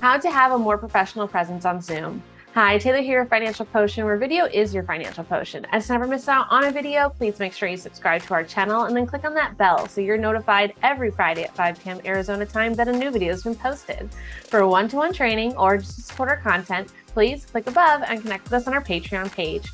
How to have a more professional presence on Zoom. Hi, Taylor here, Financial Potion, where video is your financial potion. And to never miss out on a video, please make sure you subscribe to our channel and then click on that bell so you're notified every Friday at 5 p.m. Arizona time that a new video has been posted. For one-to-one -one training or just to support our content, please click above and connect with us on our Patreon page.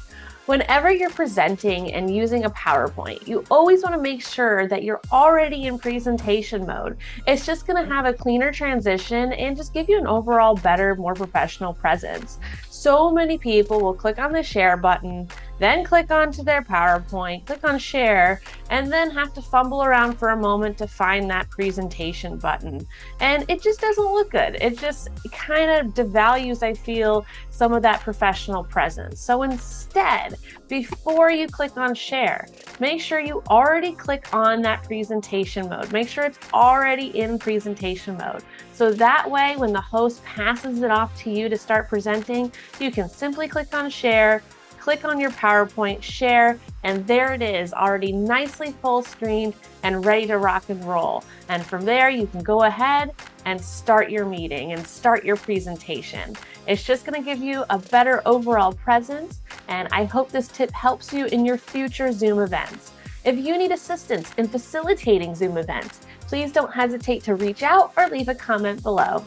Whenever you're presenting and using a PowerPoint, you always want to make sure that you're already in presentation mode. It's just going to have a cleaner transition and just give you an overall better, more professional presence. So many people will click on the share button, then click onto their PowerPoint, click on share, and then have to fumble around for a moment to find that presentation button. And it just doesn't look good. It just kind of devalues, I feel, some of that professional presence. So instead, before you click on share, make sure you already click on that presentation mode. Make sure it's already in presentation mode. So that way, when the host passes it off to you to start presenting, you can simply click on share, click on your PowerPoint, share, and there it is, already nicely full screened and ready to rock and roll. And from there, you can go ahead and start your meeting and start your presentation. It's just gonna give you a better overall presence, and I hope this tip helps you in your future Zoom events. If you need assistance in facilitating Zoom events, please don't hesitate to reach out or leave a comment below.